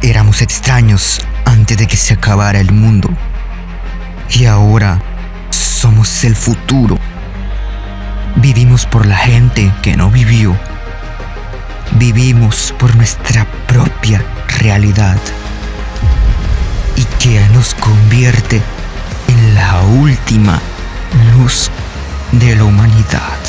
Éramos extraños antes de que se acabara el mundo. Y ahora somos el futuro. Vivimos por la gente que no vivió. Vivimos por nuestra propia realidad. Y que nos convierte en la última luz de la humanidad.